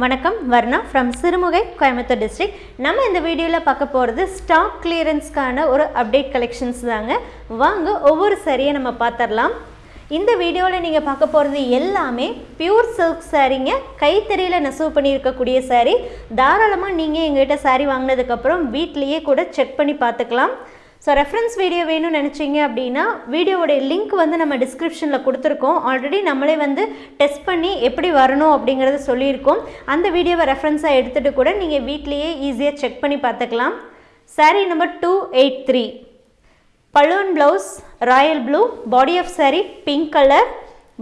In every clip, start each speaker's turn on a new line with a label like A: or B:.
A: வணக்கம் Varna from Sirumugai Coimbatore district நம்ம இந்த வீடியோவில் பார்க்க போகிறது ஸ்டாக் கிளியரன்ஸ்க்கான ஒரு அப்டேட் கலெக்ஷன்ஸ் தாங்க. வாங்க ஒவ்வொரு சரியை நம்ம பார்த்துடலாம் இந்த வீடியோவில் நீங்கள் பார்க்க போகிறது எல்லாமே பியூர் சில்க் சாரீங்க கைத்தறியில் நெசவு பண்ணியிருக்கக்கூடிய சாரீ தாராளமாக நீங்கள் எங்ககிட்ட சாரீ வாங்கினதுக்கப்புறம் வீட்லேயே கூட செக் பண்ணி பார்த்துக்கலாம். ஸோ ரெஃபரன்ஸ் வீடியோ வேணும்னு நினச்சிங்க அப்படின்னா வீடியோவோடைய லிங்க் வந்து நம்ம டிஸ்கிரிப்ஷனில் கொடுத்துருக்கோம். ஆல்ரெடி நம்மளே வந்து டெஸ்ட் பண்ணி எப்படி வரணும் அப்படிங்கிறத சொல்லியிருக்கோம். அந்த வீடியோவை ரெஃபரன்ஸாக எடுத்துகிட்டு கூட நீங்கள் வீட்லேயே ஈஸியாக செக் பண்ணி பார்த்துக்கலாம். Saree number two eight three balloon blouse royal blue body of saree pink colour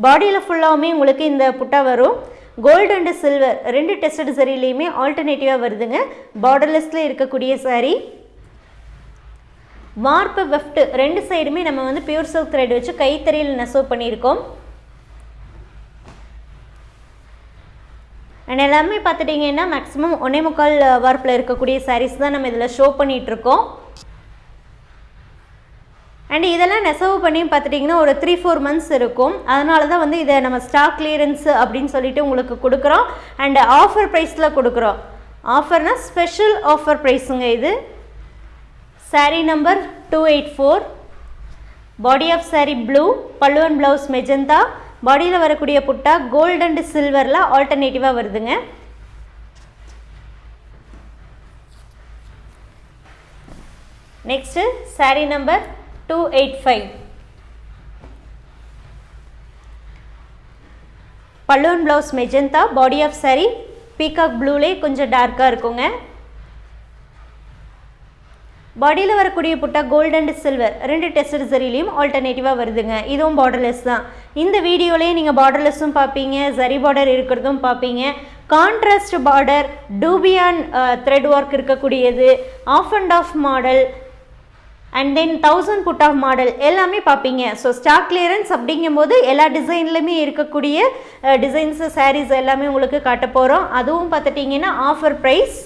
A: பாடியில் ஃபுல்லாகவுமே உங்களுக்கு இந்த புட்டா வரும். கோல்டு அண்டு சில்வர் ரெண்டு டெஸ்டட் சரிலையுமே ஆல்டர்னேட்டிவாக வருதுங்க. பார்டர்லெஸில் இருக்கக்கூடிய சாரீ வார்ப்பு வெஃப்ட் ரெண்டு சைடுமே நம்ம வந்து பியூர் சில்க் த்ரெட் வச்சு கைத்தறியில் நெசவு பண்ணியிருக்கோம். அண்ட் எல்லாமே பார்த்துட்டிங்கன்னா மேக்ஸிமம் ஒன்னே முக்கால் வார்ப்பில் இருக்கக்கூடிய சாரீஸ் தான் நம்ம இதில் ஷோ பண்ணிகிட்ருக்கோம் அண்ட் இதெல்லாம் நெசவு பண்ணி பார்த்துட்டிங்கன்னா ஒரு த்ரீ ஃபோர் மந்த்ஸ் இருக்கும். அதனால தான் வந்து இதை நம்ம ஸ்டாக் கிளியரன்ஸ் அப்படின்னு சொல்லிட்டு உங்களுக்கு கொடுக்குறோம். அண்ட் ஆஃபர் ப்ரைஸில் கொடுக்குறோம். ஆஃபர்னால் ஸ்பெஷல் ஆஃபர் ப்ரைஸுங்க இது. Saree number two eight four body of saree blue பல்லுவன் ப்ளவுஸ் மெஜந்தா பாடியில் வரக்கூடிய புட்டா கோல்டு அண்ட் சில்வரில் ஆல்டர்னேட்டிவாக வருதுங்க. Next saree number two eight five பல்லுவன் blouse magenta body of saree peacock ப்ளூலே கொஞ்சம் டார்க்காக இருக்குங்க. பாடியில் வரக்கூடிய புட்டா கோல்டு அண்ட் சில்வர் ரெண்டு டெஸ்ட் சரிலையும் ஆல்டர்னேட்டிவாக வருதுங்க. இதுவும் பார்டர்லெஸ் தான். இந்த வீடியோலேயே நீங்கள் பார்டர்லெஸ்ஸும் பார்ப்பீங்க சரி பார்டர் இருக்கிறதும் பார்ப்பீங்க. Contrast border dupion thread work இருக்கக்கூடியது half and half model and ten thousand put half model எல்லாமே பார்ப்பீங்க. ஸோ ஸ்டாக் கிளியரன்ஸ் அப்படிங்கும்போது எல்லா டிசைன்லையுமே இருக்கக்கூடிய uh, டிசைன்ஸு சாரீஸ் எல்லாமே உங்களுக்கு காட்ட போகிறோம் அதுவும் பார்த்துட்டிங்கன்னா ஆஃபர் ப்ரைஸ்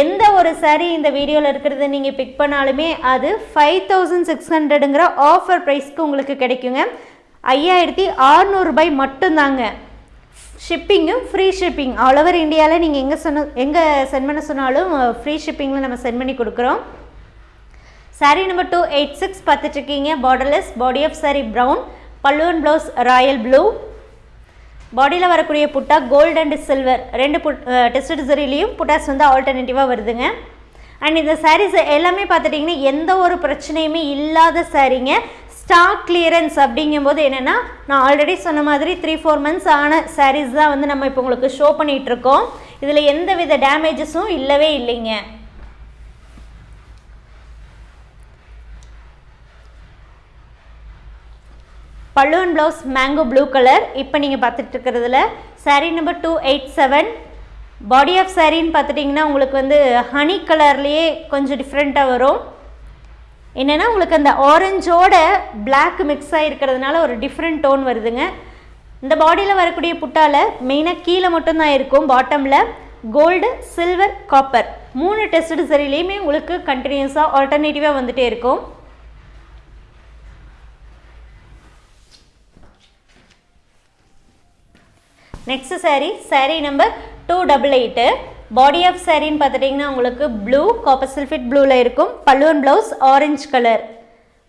A: எந்த ஒரு சாரீ இந்த வீடியோவில் இருக்கிறத நீங்கள் பிக் பண்ணாலுமே அது ஃபைவ் தௌசண்ட் சிக்ஸ் ஹண்ட்ரடுங்கிற ஆஃபர் ப்ரைஸ்க்கு உங்களுக்கு கிடைக்குங்க. ஐயாயிரத்தி அறநூறுபாய் மட்டும்தாங்க. ஷிப்பிங்கும் ஃப்ரீ ஷிப்பிங் ஆல் ஓவர் இந்தியாவில் நீங்கள் எங்கே சொன்ன எங்கே சென்ட் பண்ண சொன்னாலும் uh, ஃப்ரீ ஷிப்பிங்கில் நம்ம சென்ட் பண்ணி கொடுக்குறோம். Saree number two eight six பார்த்துட்ருக்கீங்க borderless body of saree brown பல்லுவன் ப்ளவுஸ் ராயல் ப்ளூ பாடியில் வரக்கூடிய புட்டா கோல்டு அண்ட் சில்வர் ரெண்டு புட் டெஸ்ட் சரிலையும் புட்டாஸ் வந்து ஆல்டர்னேட்டிவாக வருதுங்க. அண்ட் இந்த சாரீஸ் எல்லாமே பார்த்துட்டிங்கன்னா எந்த ஒரு பிரச்சனையுமே இல்லாத சாரீங்க ஸ்டாக் கிளியரன்ஸ் அப்படிங்கும்போது என்னென்னா நான் ஆல்ரெடி சொன்ன மாதிரி த்ரீ ஃபோர் மந்த்ஸ் ஆன சாரீஸ் தான் வந்து நம்ம இப்போ உங்களுக்கு ஷோ பண்ணிகிட்ருக்கோம் இதில் எந்த வித டேமேஜஸும் இல்லவே இல்லைங்க. பல்லுவன் ப்ளவுஸ் மேங்கோ ப்ளூ கலர் இப்போ நீங்கள் பார்த்துட்டு இருக்கிறதுல saree number two eight seven body of சாரின்னு பார்த்துட்டிங்கன்னா உங்களுக்கு வந்து ஹனி கலர்லேயே கொஞ்சம் டிஃப்ரெண்ட்டாக வரும். என்னென்னா உங்களுக்கு அந்த ஆரஞ்சோட பிளாக் மிக்ஸ் ஆகிருக்கிறதுனால ஒரு டிஃப்ரெண்ட் டோன் வருதுங்க. இந்த பாடியில் வரக்கூடிய புட்டால் மெயினாக கீழே மட்டும்தான் இருக்கும் பாட்டமில் கோல்டு சில்வர் காப்பர் மூணு டெஸ்ட் சரிலையுமே உங்களுக்கு கண்டினியூஸாக ஆல்டர்னேட்டிவாக வந்துகிட்டே இருக்கும். Next saree saree number two double eight body of சாரின்னு பார்த்துட்டிங்கன்னா உங்களுக்கு ப்ளூ காப்பர் சில்ஃபிட் ப்ளூவில் இருக்கும். பல்லுவன் ப்ளவுஸ் ஆரஞ்சு கலர்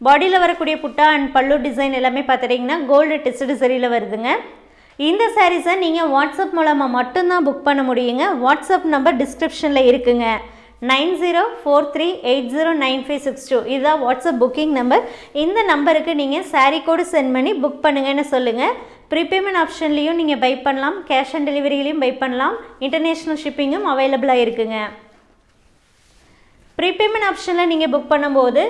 A: பாடியில் வரக்கூடிய புட்டா அண்ட் பல்லு டிசைன் எல்லாமே பார்த்துட்டிங்கன்னா கோல்டு டெஸ்ட் சரியில் வருதுங்க. இந்த சாரீஸை நீங்கள் வாட்ஸ்அப் மூலமாக மட்டும்தான் புக் பண்ண முடியுங்க. வாட்ஸ்அப் நம்பர் டிஸ்கிரிப்ஷனில் இருக்குங்க. Nine zero four three eight zero nine five six two இதுதான் வாட்ஸ்அப் புக்கிங் நம்பர் இந்த நம்பருக்கு நீங்கள் சாரீ கோடு சென்ட் பண்ணி புக் பண்ணுங்கன்னு சொல்லுங்கள் ப்ரீபேமெண்ட் ஆப்ஷன்லேயும் நீங்கள் பை பண்ணலாம். கேஷ் ஆன் டெலிவரியிலையும் பை பண்ணலாம். இன்டர்நேஷ்னல் ஷிப்பிங்கும் அவைலபிளாக இருக்குங்க. ப்ரீபேமெண்ட் ஆப்ஷனில் நீங்கள் புக் பண்ணும்போது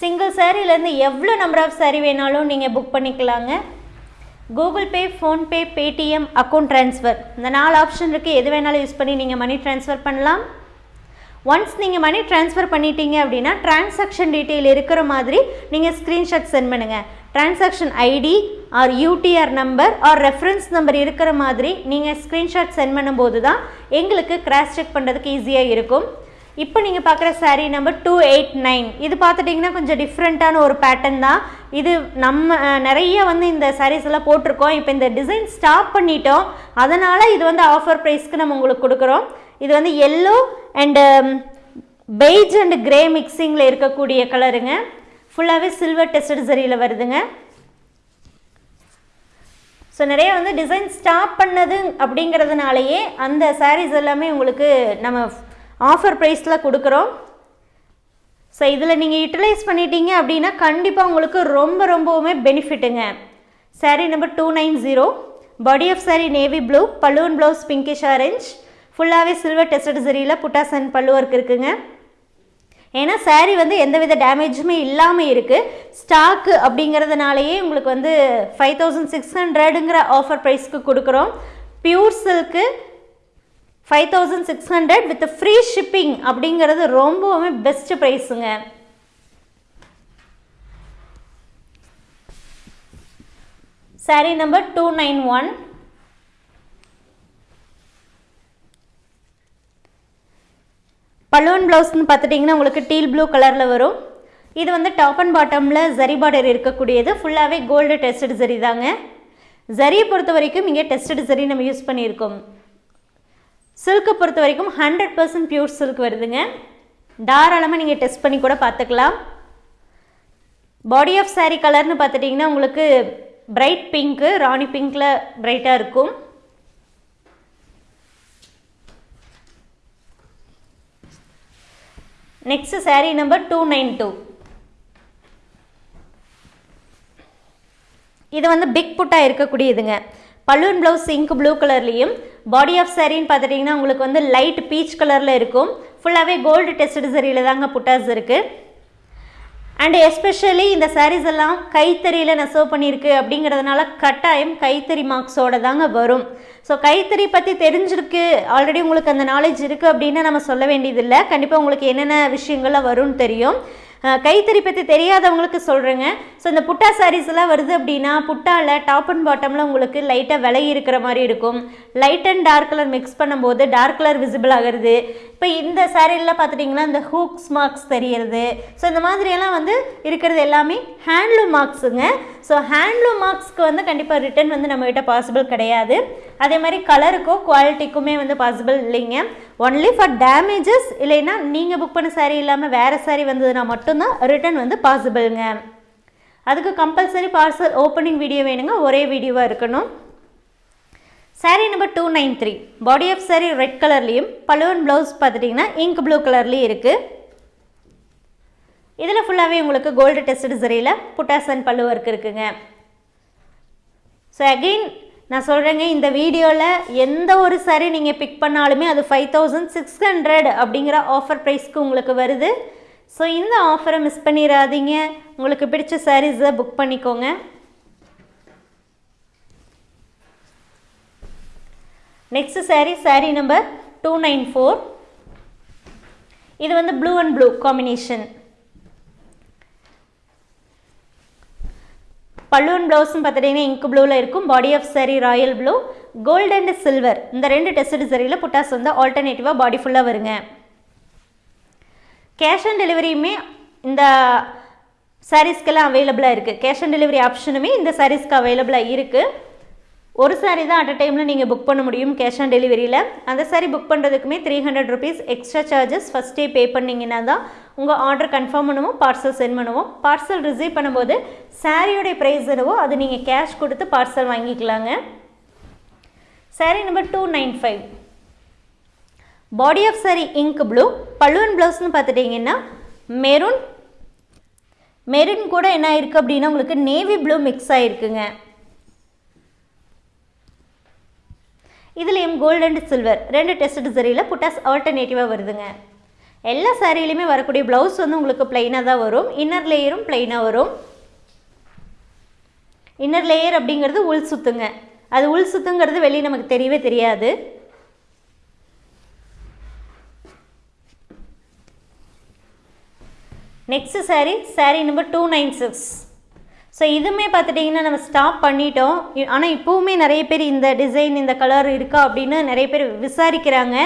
A: சிங்கிள் சாரீலேருந்து எவ்வளோ நம்பர் ஆஃப் saree வேணாலும் நீங்கள் புக் பண்ணிக்கலாங்க. Google Pay PhonePe Paytm account transfer இந்த நாலு ஆப்ஷன் இருக்குது எது வேணாலும் யூஸ் பண்ணி நீங்கள் மணி ட்ரான்ஸ்ஃபர் பண்ணலாம். ஒன்ஸ் நீங்கள் மணி ட்ரான்ஸ்ஃபர் பண்ணிட்டீங்க அப்படின்னா டிரான்சாக்ஷன் டீட்டெயில் இருக்கிற மாதிரி நீங்கள் ஸ்க்ரீன்ஷாட் சென்ட் பண்ணுங்கள் transaction ID or UTR number or reference number இருக்கிற மாதிரி நீங்கள் ஸ்க்ரீன்ஷாட் சென்ட் பண்ணும்போது தான் எங்களுக்கு கிராஸ் செக் பண்ணுறதுக்கு ஈஸியாக இருக்கும். இப்போ நீங்கள் பார்க்குற saree number two eight nine இது பார்த்துட்டிங்கன்னா கொஞ்சம் டிஃப்ரெண்ட்டான ஒரு பேட்டர்ன் தான். இது நம்ம நிறைய வந்து இந்த சாரீஸ் எல்லாம் போட்டிருக்கோம். இப்போ இந்த டிசைன் ஸ்டாப் பண்ணிட்டோம். அதனால் இது வந்து ஆஃபர் ப்ரைஸ்க்கு நம்ம உங்களுக்கு கொடுக்குறோம். இது வந்து yellow and beige and grey மிக்சிங்கில் இருக்கக்கூடிய கலருங்க ஃபுல்லாகவே சில்வர் டெஸ்டட் சரியில் வருதுங்க. ஸோ நிறைய வந்து டிசைன் ஸ்டாப் பண்ணது அப்படிங்கிறதுனாலயே அந்த சாரீஸ் எல்லாமே உங்களுக்கு நம்ம ஆஃபர் ப்ரைஸில் கொடுக்குறோம். ஸோ இதில் நீங்கள் யூட்டிலைஸ் பண்ணிட்டீங்க அப்படின்னா கண்டிப்பாக உங்களுக்கு ரொம்ப ரொம்பவுமே பெனிஃபிட்டுங்க saree number two nine zero body of saree navy blue balloon blouse pinkish orange ஃபுல்லாகவே சில்வர் டெஸ்டட் சரியில் புட்டாஸ் அண்ட் பல்லு ஒர்க் இருக்குங்க. ஏன்னா சாரீ வந்து எந்தவித டேமேஜுமே இல்லாமல் இருக்குது ஸ்டாக்கு அப்படிங்கிறதுனாலயே உங்களுக்கு வந்து ஃபைவ் தௌசண்ட் சிக்ஸ் ஹண்ட்ரடுங்கிற ஆஃபர் ப்ரைஸ்க்கு கொடுக்குறோம். Pure silk five thousand six hundred with free shipping அப்படிங்கிறது ரொம்பவுமே பெஸ்ட் ப்ரைஸுங்க saree number two nine one balloon ப்ளவுஸ்னு பார்த்துட்டிங்கன்னா உங்களுக்கு டீல் ப்ளூ கலரில் வரும். இது வந்து டாப் அண்ட் பாட்டமில் ஜரி பார்டர் இருக்கக்கூடியது. ஃபுல்லாகவே கோல்டு டெஸ்டட் ஜரி தாங்க. ஜரியை பொறுத்த வரைக்கும் இங்கே டெஸ்டட் ஜரி நம்ம யூஸ் பண்ணியிருக்கோம். சில்க்கை பொறுத்த வரைக்கும் ஹண்ட்ரட் பர்சன்ட் பியூர் சில்க் வருதுங்க. தாராளமாக நீங்கள் டெஸ்ட் பண்ணி கூட பார்த்துக்கலாம். பாடி ஆஃப் சாரீ கலர்னு பார்த்துட்டிங்கன்னா உங்களுக்கு பிரைட் பிங்க்கு ராணி பிங்க்கில் பிரைட்டாக இருக்கும். Next saree number two nine two இது வந்து பிக் புட்டாக இருக்கக்கூடியதுங்க. பலூன் ப்ளவுஸ் இங்க் ப்ளூ கலர்லேயும் பாடி ஆஃப் சாரின்னு பார்த்துட்டிங்கன்னா உங்களுக்கு வந்து லைட் பீச் கலரில் இருக்கும். ஃபுல்லாகவே கோல்டு டெஸ்டட் சரியில் தாங்க புட்டாஸ் இருக்குது அண்ட் எஸ்பெஷலி இந்த சாரீஸ் எல்லாம் கைத்தறியில் நெசவு பண்ணியிருக்கு அப்படிங்கிறதுனால கட்டாயம் கைத்தறி மார்க்ஸோட தாங்க வரும். ஸோ கைத்தறி பற்றி தெரிஞ்சிருக்கு. ஆல்ரெடி உங்களுக்கு அந்த நாலேஜ் இருக்குது அப்படின்னு நம்ம சொல்ல வேண்டியதில்லை. கண்டிப்பாக உங்களுக்கு என்னென்ன விஷயங்கள்லாம் வரும்னு தெரியும். கைத்தறி பற்றி தெரியாதவங்களுக்கு சொல்கிறேங்க ஸோ இந்த புட்டா சாரீஸ்லாம் வருது அப்படின்னா புட்டாவில் டாப் அண்ட் பாட்டமில் உங்களுக்கு லைட்டாக விலை இருக்கிற மாதிரி இருக்கும். Light and dark colour mix பண்ணும்போது டார்க் கலர் விசிபிள் ஆகிறது. இப்போ இந்த சாரீலாம் பார்த்துட்டிங்கன்னா இந்த ஹூக்ஸ் மார்க்ஸ் தெரியறது. ஸோ இந்த மாதிரியெல்லாம் வந்து இருக்கிறது எல்லாமே ஹேண்ட்லூம் மார்க்ஸுங்க ஸோ ஹேண்ட்லூம் மார்க்ஸ்க்கு வந்து கண்டிப்பாக ரிட்டன் வந்து நம்மகிட்ட பாசிபிள் கிடையாது. அதே மாதிரி கலருக்கோ குவாலிட்டிக்குமே வந்து பாசிபிள் இல்லைங்க. ஒன்லி ஃபார் டேமேஜஸ் இல்லைன்னா நீங்கள் புக் பண்ண சாரீ இல்லாமல் வேறு சாரீ வந்ததுன்னா மட்டும்தான் ரிட்டன் வந்து பாசிபிள்ங்க அதுக்கு கம்பல்சரி பார்சல் ஓப்பனிங் வீடியோ வேணுங்க. ஒரே வீடியோவாக இருக்கணும். Sari number two nine three body of sari red கலர்லேயும் பழுவன் ப்ளவுஸ் பார்த்துட்டிங்கன்னா இங்க் ப்ளூ கலர்லேயும் இருக்குது இதில் ஃபுல்லாகவே உங்களுக்கு கோல்டு டெஸ்ட் சரியில் புட்டாசன் அண்ட் பல்லு ஒர்க் இருக்குங்க. ஸோ அகெயின் நான் சொல்கிறேங்க இந்த வீடியோவில் எந்த ஒரு saree நீங்கள் பிக் பண்ணாலுமே அது ஃபைவ் தௌசண்ட் சிக்ஸ் ஹண்ட்ரட் அப்படிங்கிற ஆஃபர் ப்ரைஸ்க்கு உங்களுக்கு வருது. ஸோ இந்த ஆஃபரை மிஸ் பண்ணிடாதீங்க உங்களுக்கு பிடிச்ச சாரீஸை புக் பண்ணிக்கோங்க. Next saree saree number two nine four இது வந்து blue and blue combination balloon ப்ளவுஸும் பார்த்துட்டிங்கன்னா இங்க் ப்ளூவில் இருக்கும். Body of saree royal blue gold and silver இந்த ரெண்டு டெஸ்ட் சரியில் புட்டாஸ் வந்து ஆல்டர்னேட்டிவாக பாடி ஃபுல்லாக வருங்க. கேஷ் ஆன் டெலிவரியுமே இந்த சாரீஸ்க்கெல்லாம் அவைலபிளாக இருக்குது கேஷ் ஆன் டெலிவரி ஆப்ஷனுமே இந்த சாரீஸ்க்கு அவைலபிளாக இருக்குது ஒரு சாரீ தான் அட் அ டைமில் நீங்கள் புக் பண்ண முடியும் கேஷ் ஆன் டெலிவரியில் அந்த saree புக் பண்ணுறதுக்குமே three hundred rupees extra charges ஃபஸ்ட்டே பே பண்ணிங்கன்னா தான் உங்கள் ஆர்டர் கன்ஃபார்ம் பண்ணுவோம் பார்சல் சென்ட் பண்ணுவோம். பார்சல் ரிசீவ் பண்ணும்போது சாரியோடைய ப்ரைஸ் என்னவோ அது நீங்கள் கேஷ் கொடுத்து பார்சல் வாங்கிக்கலாங்க. Saree number two nine five body of saree ink blue பல்லுவன் ப்ளவுஸ்னு பார்த்துட்டிங்கன்னா மெரூன் மெரூன் கூட என்ன இருக்குது அப்படின்னா உங்களுக்கு நேவி ப்ளூ மிக்ஸ் ஆகிருக்குங்க இதுலேயும் கோல்டு அண்ட் சில்வர் ரெண்டு டெஸ்ட் சரியில் புட்டாஸ் ஆல்டர்னேட்டிவாக வருதுங்க. எல்லா சாரிலையுமே வரக்கூடிய ப்ளவுஸ் வந்து உங்களுக்கு ப்ளைனாக தான் வரும். இன்னர் லேயரும் ப்ளைனாக வரும். இன்னர் லேயர் அப்படிங்கிறது உள் சுத்துங்க. அது உள் சுத்துங்கிறது வெளியே நமக்கு தெரியவே தெரியாது. Next saree saree number two nine six so இதுவுமே பார்த்துட்டிங்கன்னா நம்ம ஸ்டாப் பண்ணிட்டோம். ஆனால் இப்போவுமே நிறைய பேர் இந்த டிசைன் இந்த கலர் இருக்கா அப்படின்னு நிறைய பேர் விசாரிக்கிறாங்க.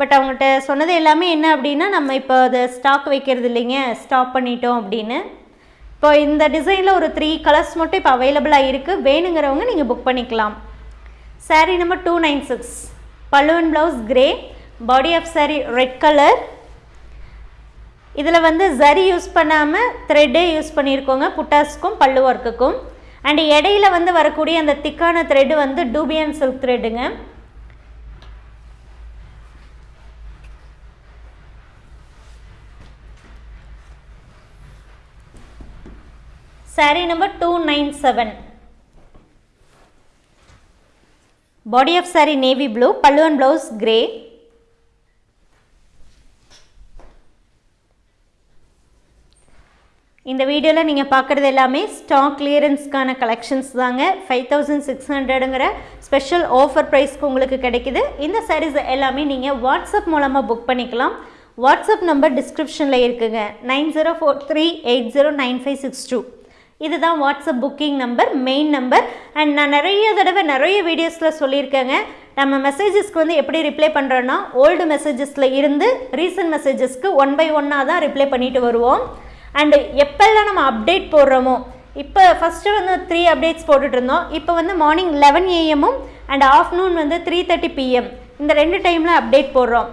A: பட் அவங்ககிட்ட சொன்னது எல்லாமே என்ன அப்படின்னா நம்ம இப்போ அதை ஸ்டாக் வைக்கிறது இல்லைங்க ஸ்டாப் பண்ணிட்டோம் அப்படின்னு. இப்போ இந்த டிசைனில் ஒரு த்ரீ கலர்ஸ் மட்டும் இப்போ அவைலபிளாக இருக்குது வேணுங்கிறவங்க நீங்கள் புக் பண்ணிக்கலாம். Saree number two nine six பல்லுவன் blouse grey body of saree red colour இதில் வந்து ஜரி யூஸ் பண்ணாமல் த்ரெட்டே யூஸ் பண்ணியிருக்கோங்க புட்டாஸ்க்கும் பல்லு ஒர்க்குக்கும் அண்ட் இடையில வந்து வரக்கூடிய அந்த திக்கான த்ரெட்டு வந்து டூபியன் சில்க் த்ரெட்டுங்க saree number two nine seven body of saree navy blue பல்லுவன் ப்ளவுஸ் கிரே இந்த வீடியோவில் நீங்கள் பார்க்குறது எல்லாமே ஸ்டாக் கிளியரன்ஸ்க்கான கலெக்ஷன்ஸ் தாங்க. ஃபைவ் தௌசண்ட் சிக்ஸ் ஹண்ட்ரடுங்கிற ஸ்பெஷல் ஆஃபர் ப்ரைஸ்க்கு உங்களுக்கு கிடைக்குது. இந்த சாரீஸ் எல்லாமே நீங்கள் வாட்ஸ்அப் மூலமாக புக் பண்ணிக்கலாம். வாட்ஸ்அப் நம்பர் டிஸ்கிரிப்ஷனில் இருக்குங்க. Nine zero four three eight zero nine five six two இதுதான் WhatsApp booking number main number and நான் நிறைய தடவை நிறைய வீடியோஸில் சொல்லியிருக்கேங்க. நம்ம மெசேஜஸ்க்கு வந்து எப்படி ரிப்ளை பண்ணுறோன்னா ஓல்டு மெசேஜஸில் இருந்து ரீசன்ட் மெசேஜஸ்க்கு ஒன் பை ஒன்னாக தான் ரிப்ளை பண்ணிட்டு வருவோம். அண்டு எப்போல்லாம் நம்ம அப்டேட் போடுறோமோ இப்போ ஃபஸ்ட்டு வந்து த்ரீ அப்டேட்ஸ் போட்டுட்டு இருந்தோம் இப்போ வந்து மார்னிங் லெவன் ஏஎம்மும் அண்ட் ஆஃப்டர்நூன் வந்து த்ரீ தேர்ட்டி பிஎம் இந்த ரெண்டு டைமில் அப்டேட் போடுறோம்.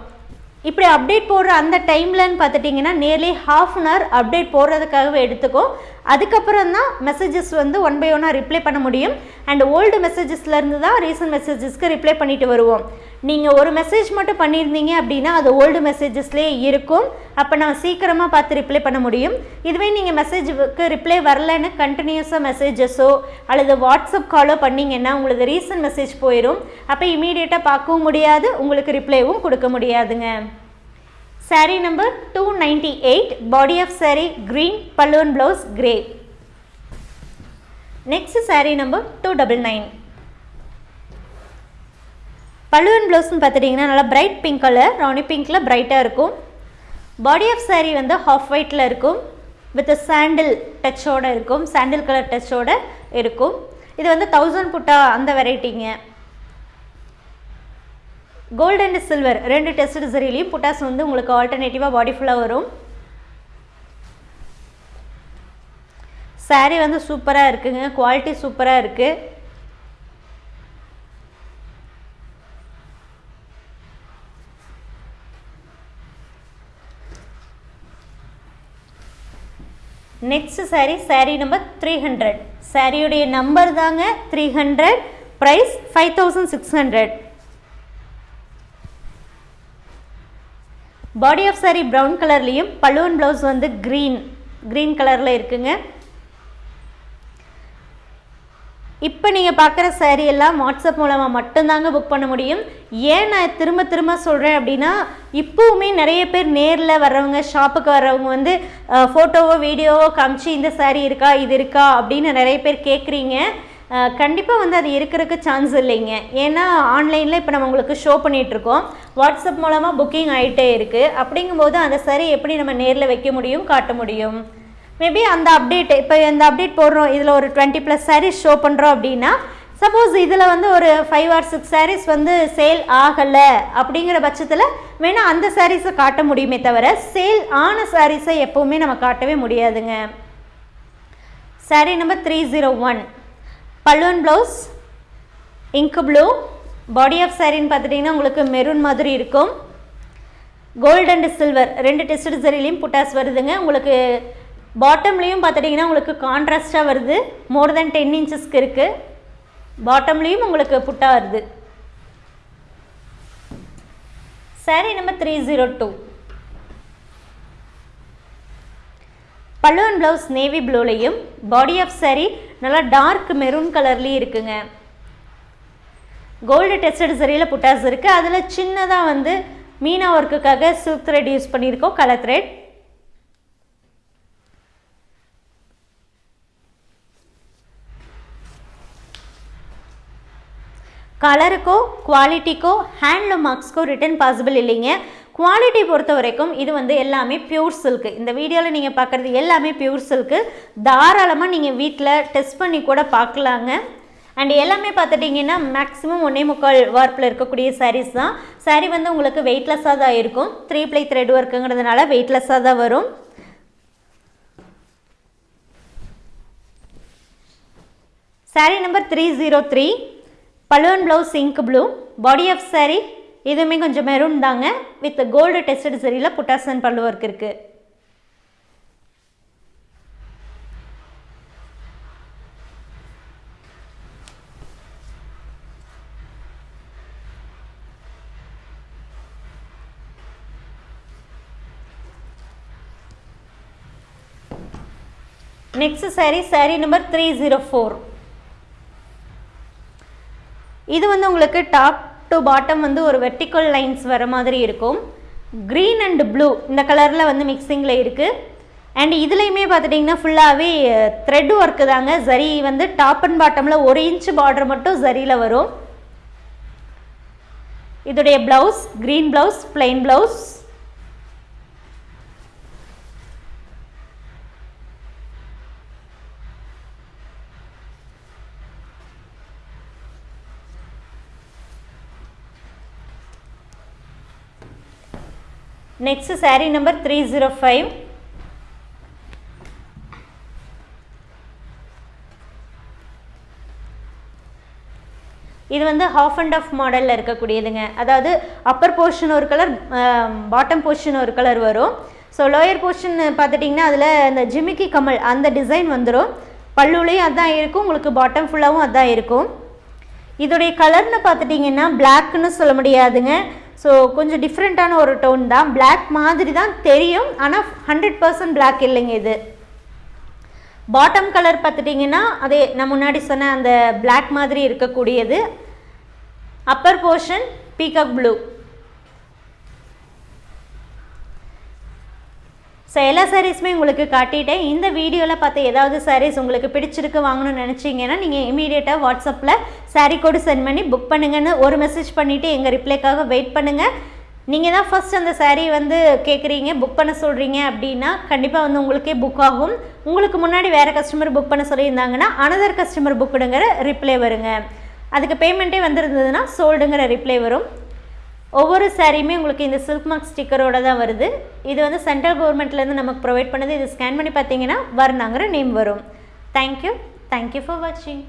A: இப்படி அப்டேட் போடுற அந்த டைம்லன்னு பார்த்துட்டிங்கன்னா nearly half an hour update போடுறதுக்காகவே எடுத்துக்கும் அதுக்கப்புறம் தான் மெசேஜஸ் வந்து ஒன் பை ஒன்னாக ரிப்ளை பண்ண முடியும். அண்ட் ஓல்டு மெசேஜஸ்லேருந்து தான் ரீசன்ட் மெசேஜஸ்க்கு ரிப்ளை பண்ணிட்டு வருவோம். நீங்கள் ஒரு மெசேஜ் மட்டும் பண்ணியிருந்தீங்க அப்படின்னா அது ஓல்டு மெசேஜஸ்லேயே இருக்கும். அப்போ நான் சீக்கிரமாக பார்த்து ரிப்ளை பண்ண முடியும். இதுவே நீங்கள் மெசேஜுக்கு ரிப்ளை வரலன்னு கண்டினியூஸாக மெசேஜஸோ அல்லது வாட்ஸ்அப் காலோ பண்ணிங்கன்னா உங்களுக்கு ரீசன்ட் மெசேஜ் போயிடும் அப்போ இமீடியட்டாக பார்க்கவும் முடியாது உங்களுக்கு ரிப்ளைவும் கொடுக்க முடியாதுங்க. Saree number 298 body of saree green palloon blouse grey. Next saree number 299 பல்லுவன் ப்ளவுஸ்னு பார்த்துட்டிங்கன்னா நல்லா பிரைட் பிங்க் கலர் ராணி பிங்க்கில் பிரைட்டாக இருக்கும். பாடி ஆஃப் saree வந்து ஹாஃப் ஒயிட்டில் இருக்கும். வித் சாண்டில் டச்சோட இருக்கும். சாண்டில் கலர் டச்சோட இருக்கும். இது வந்து தௌசண்ட் புட்டா அந்த வெரைட்டிங்க கோல்டு அண்ட் சில்வர் ரெண்டு டெஸ்ட் சரிலையும் புட்டாஸ் வந்து உங்களுக்கு ஆல்டர்னேட்டிவாக பாடி ஃபுல்லாக வரும். சாரீ வந்து சூப்பராக இருக்குங்க. குவாலிட்டி சூப்பராக இருக்குது next saree saree number three hundred சாரியுடைய நம்பர் தாங்க three hundred price five thousand six hundred body of saree brown கலர்லேயும் பல்லுவன் ப்ளவுஸ் வந்து க்ரீன் க்ரீன் கலரில் இருக்குங்க. இப்போ நீங்கள் பார்க்குற சேரீ எல்லாம் வாட்ஸ்அப் மூலமாக மட்டும்தாங்க புக் பண்ண முடியும். ஏன் நான் திரும்ப திரும்ப சொல்கிறேன் அப்படின்னா இப்போவுமே நிறைய பேர் நேரில் வர்றவங்க ஷாப்புக்கு வர்றவங்க வந்து ஃபோட்டோவோ வீடியோவோ காமிச்சு இந்த சேரீ இருக்கா இது இருக்கா அப்படின்னு நிறைய பேர் கேட்குறீங்க கண்டிப்பாக வந்து அது இருக்கிறதுக்கு சான்ஸ் இல்லைங்க. ஏன்னா ஆன்லைனில் இப்போ நம்ம உங்களுக்கு ஷோ பண்ணிகிட்ருக்கோம் வாட்ஸ்அப் மூலமாக புக்கிங் ஆகிட்டே இருக்குது அப்படிங்கும்போது அந்த சரி எப்படி நம்ம நேரில் வைக்க முடியும் காட்ட முடியும்? மேபி அந்த அப்டேட் இப்போ இந்த அப்டேட் போடுறோம். இதில் ஒரு டுவெண்ட்டி ப்ளஸ் சாரீஸ் ஷோ பண்ணுறோம் அப்படின்னா சப்போஸ் இதில் வந்து ஒரு ஃபைவ் ஆர் சிக்ஸ் சாரீஸ் வந்து சேல் ஆகலை அப்படிங்கிற பட்சத்தில் வேணால் அந்த சாரீஸை காட்ட முடியுமே தவிர சேல் ஆன சாரீஸை எப்போவுமே நம்ம காட்டவே முடியாதுங்க. Saree number three zero one பல்லுவன் ப்ளவுஸ் இங்கு ப்ளூ. பாடி ஆஃப் சாரின்னு பார்த்துட்டிங்கன்னா உங்களுக்கு மெரூன் மாதிரி இருக்கும். கோல்டு அண்ட் சில்வர் ரெண்டு டெஸ்ட் சரிலையும் புட்டாஸ் வருதுங்க. உங்களுக்கு பாட்டம்லேயும் பார்த்துட்டிங்கன்னா உங்களுக்கு கான்ட்ராஸ்டாக வருது. மோர் தென் டென் இன்ச்சஸ்க்கு இருக்குது பாட்டம்லேயும் உங்களுக்கு புட்டா வருது. Saree number three zero two பல்லுவன் ப்ளவுஸ் நேவி ப்ளூலையும் பாடி ஆஃப் saree நல்லா டார்க் மெரூன் கலர்லேயும் இருக்குங்க. கோல்டு டெஸ்டட் சரியில் புட்டாஸ் இருக்குது அதில் சின்னதாக வந்து மீனா ஒர்க்குக்காக சில்க் த்ரெட் யூஸ் பண்ணியிருக்கோம் கலர் த்ரெட் கலருக்கோ குவாலிட்டிக்கோ ஹேண்ட்லூம் மார்க்ஸ்க்கோ ரிட்டர்ன் பாசிபிள் இல்லைங்க. குவாலிட்டி பொறுத்த வரைக்கும் இது வந்து எல்லாமே பியூர் சில்க்கு இந்த வீடியோவில் நீங்கள் பார்க்குறது எல்லாமே பியூர் சில்க்கு தாராளமாக நீங்கள் வீட்டில் டெஸ்ட் பண்ணி கூட பார்க்கலாங்க அண்ட் எல்லாமே பார்த்துட்டிங்கன்னா மேக்ஸிமம் ஒன்றே முக்கால் வார்ப்பில் இருக்கக்கூடிய சாரீஸ் தான். சாரீ வந்து உங்களுக்கு வெயிட்லெஸ்ஸாக தான் இருக்கும். த்ரீ ப்ளை த்ரெட் ஒர்க்குங்கிறதுனால வெயிட்லெஸ்ஸாக தான் வரும். Saree number three zero three பலுவன் blouse ink blue body of saree இதுவுமே கொஞ்சம் மெரூன் தாங்க. வித் கோல்டு டெஸ்டட் சரியில் புட்டாசன் பல்லு ஒர்க் இருக்குது next saree saree number three zero four இது வந்து உங்களுக்கு டாப் டு பாட்டம் வந்து ஒரு வெர்டிக்கல் லைன்ஸ் வர மாதிரி இருக்கும். க்ரீன் அண்ட் ப்ளூ இந்த கலரில் வந்து மிக்சிங்கில் இருக்குது அண்ட் இதுலேயுமே பார்த்துட்டிங்கன்னா ஃபுல்லாகவே த்ரெட் ஒர்க்கு தாங்க. ஜரி வந்து டாப் அண்ட் பாட்டமில் ஒரு இன்ச் பார்டர் மட்டும் ஜரியில் வரும். இதோடைய blouse green blouse plain blouse next saree number three zero five இது வந்து ஹாஃப் அண்ட் ஆஃப் மாடலில் இருக்கக்கூடியதுங்க. அதாவது அப்பர் போர்ஷன் ஒரு கலர் பாட்டம் போர்ஷன் ஒரு கலர் வரும். ஸோ லோயர் போர்ஷன் பார்த்துட்டிங்கன்னா அதில் இந்த ஜிமிக்கி கமல் அந்த டிசைன் வந்துடும் பல்லுலேயும் அதான் இருக்கும் உங்களுக்கு பாட்டம் ஃபுல்லாகவும் அதான் இருக்கும். இதோடைய கலர்னு பார்த்துட்டிங்கன்னா பிளாக்னு சொல்ல முடியாதுங்க. ஸோ கொஞ்சம் டிஃப்ரெண்ட்டான ஒரு டோன் தான். பிளாக் மாதிரி தான் தெரியும். ஆனால் ஹண்ட்ரட் பர்சன்ட் பிளாக் இல்லைங்க இது. பாட்டம் கலர் பார்த்துட்டிங்கன்னா அதே நான் முன்னாடி சொன்ன அந்த பிளாக் மாதிரி இருக்கக்கூடியது. Upper portion peacock blue so எல்லா சாரீஸுமே உங்களுக்கு காட்டிட்டேன். இந்த வீடியோவில் பார்த்து ஏதாவது சாரீஸ் உங்களுக்கு பிடிச்சிருக்கு வாங்கணும்னு நினச்சிங்கன்னா நீங்கள் இமீடியட்டாக வாட்ஸ்அப்பில் சாரீ கோடு சென்ட் பண்ணி புக் பண்ணுங்கன்னு ஒரு மெசேஜ் பண்ணிவிட்டு எங்கள் ரிப்ளைக்காக வெயிட் பண்ணுங்கள் நீங்கள் தான் ஃபஸ்ட் அந்த சாரீ வந்து கேட்குறீங்க புக் பண்ண சொல்கிறீங்க அப்படின்னா கண்டிப்பாக வந்து உங்களுக்கே புக் ஆகும். உங்களுக்கு முன்னாடி வேறு கஸ்டமர் புக் பண்ண சொல்லியிருந்தாங்கன்னா அனதர் கஸ்டமர் புக்குடுங்கிற ரிப்ளை வருங்க. அதுக்கு பேமெண்ட்டே வந்திருந்ததுன்னா சோல்டுங்கிற ரிப்ளை வரும். ஒவ்வொரு சாரியுமே உங்களுக்கு இந்த சில்க் மார்க் ஸ்டிக்கரோட தான் வருது. இது வந்து சென்ட்ரல் கவர்மெண்ட்லேருந்து நமக்கு ப்ரொவைட் பண்ணுது. இது ஸ்கேன் பண்ணி பார்த்தீங்கன்னா வர்ணாங்கிற நேம் வரும். Thank you thank you for வாட்சிங்